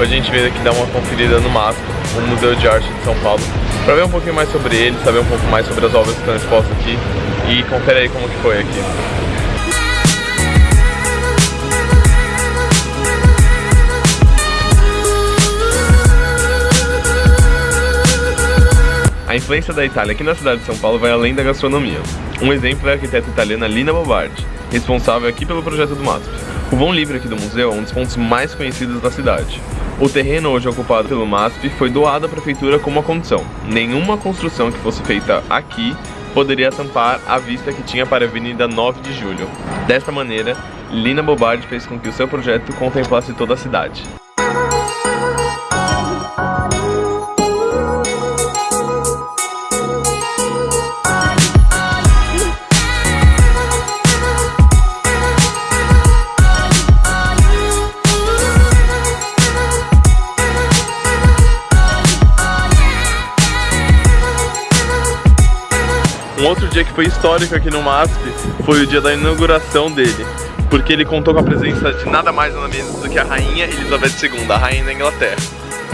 A gente veio aqui dar uma conferida no MASP, o Museu de Arte de São Paulo, para ver um pouquinho mais sobre ele, saber um pouco mais sobre as obras que estão expostas aqui e confere aí como que foi aqui. A influência da Itália aqui na cidade de São Paulo vai além da gastronomia. Um exemplo é a arquiteta italiana Lina Bobardi, responsável aqui pelo projeto do MASP. O vão livre aqui do museu é um dos pontos mais conhecidos da cidade. O terreno hoje ocupado pelo MASP foi doado à prefeitura como uma condição. Nenhuma construção que fosse feita aqui poderia tampar a vista que tinha para a Avenida 9 de Julho. Desta maneira, Lina Bobardi fez com que o seu projeto contemplasse toda a cidade. Um outro dia que foi histórico aqui no MASP foi o dia da inauguração dele, porque ele contou com a presença de nada mais nada menos do que a Rainha Elizabeth II, a Rainha da Inglaterra.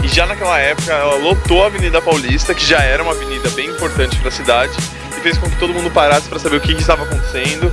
E já naquela época ela lotou a Avenida Paulista, que já era uma avenida bem importante para a cidade, e fez com que todo mundo parasse para saber o que, que estava acontecendo